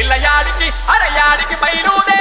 పిల్లయాడికి అరయాడికి బయలుదే.